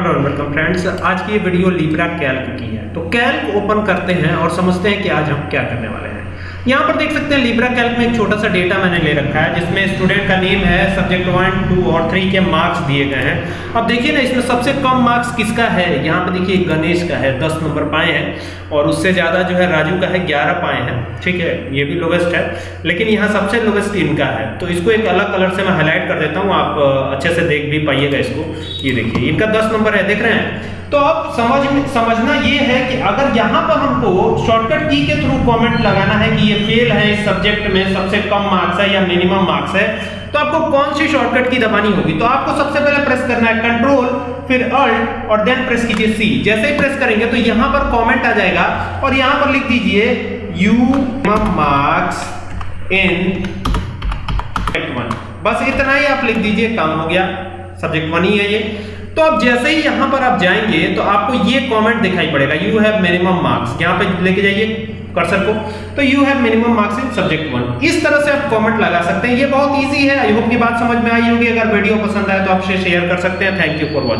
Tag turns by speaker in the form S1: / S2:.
S1: Hello welcome friends आज की ये वीडियो लिब्रा कैल्क की है। तो कैल्क ओपन करते हैं और समझते हैं कि आज हम क्या करने वाले हैं। यहाँ पर देख सकते हैं लिब्रा कैल्क में एक छोटा सा डेटा मैंने ले रखा है, जिसमें स्टूडेंट का नेम है सब्जेक्ट वन टू और थ्री के मार्क्स दिए गए हैं। अब देखिए ना, इसमें सबसे कम मार्क्स किसका है? यहाँ पर देखिए, गणेश का है, दस नंबर पाए हैं और उससे ज़्यादा जो है, राजू का है, ग्यारह पाए हैं। ठीक है, ये भी लोवेस्ट है, लेकिन यहाँ सबसे लोवेस्ट इनका है। तो इसको एक अलग कलर से मैं हाईलाइट कर देता हूँ, आप अच्छे से देख भी पाइएगा इसको। ये देखिए, इनका दस नंबर है, देख रहे हैं। तो अब समझ समझना ये है कि अगर यहाँ पर हमको शॉर्टकट की के थ्रू कमेंट लगाना है कि ये फेल है इस सब्जेक्ट में, सबसे कम मार्क्स है या मिनिमम मार्क्स है तो आपको कौन सी शॉर्टकट की दबानी होगी? तो आपको सबसे पहले प्रेस करना है कंट्रोल फिर अल्ट और देन प्रेस कीजिए सी जैसे ही प्रेस करेंगे तो यहाँ पर कमेंट आ जाएगा और यहाँ पर लिख दीजिए यू मार्क्स इन वन बस इतना ही आप लिख दीजिए, काम हो गया। सब्जेक्ट वन ही है ये। तो आप जैसे ही यहाँ पर आप जाएँगे तो आपको ये कमेंट दिखाई पड़ेगा यू हैव मिनिमम मार्क्स यहाँ पे लेके जाइए कर्सर को। तो you have minimum marks in subject one इस तरह से आप कमेंट लगा सकते हैं। ये बहुत इजी है। आई होप ये बात समझ में आई होगी। अगर वीडियो पसंद आए तो आप शेयर कर सकते हैं। Thank you for watching